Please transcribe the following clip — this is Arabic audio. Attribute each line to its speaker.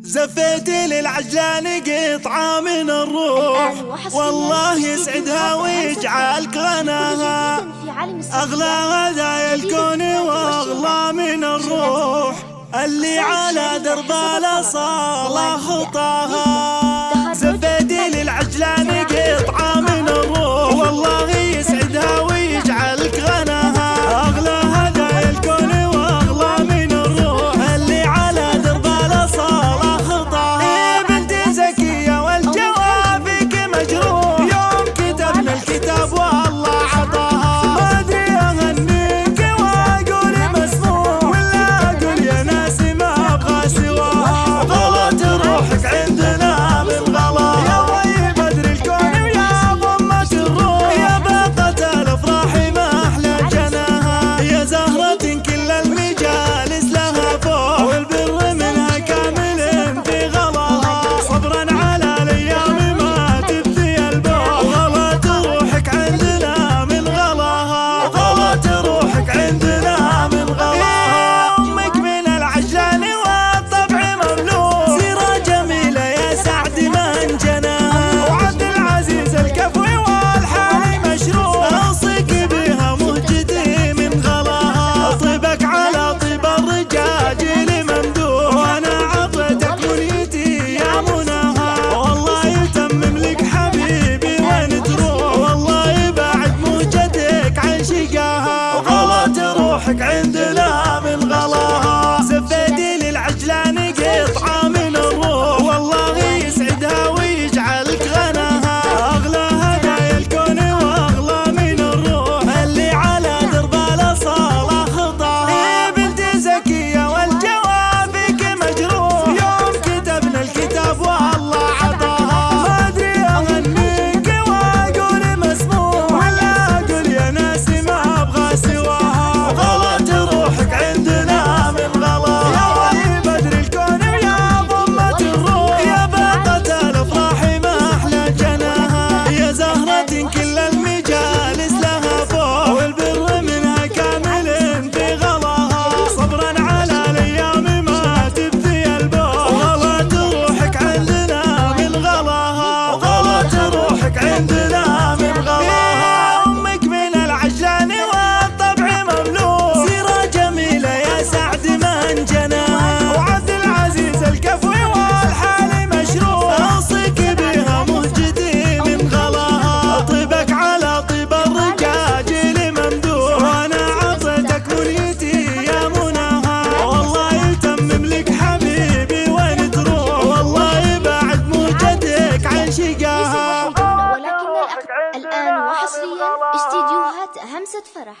Speaker 1: زفيتي للعجان قطعة من الروح. والله يسعدها ويجعلك غناها أغلى هدايا الكون وأغلى من الروح. اللي على درب الأصالة خطاها. الضحك عندنا. عاشقاها
Speaker 2: ولكن الآن وحصريا استديوهات همسة فرح.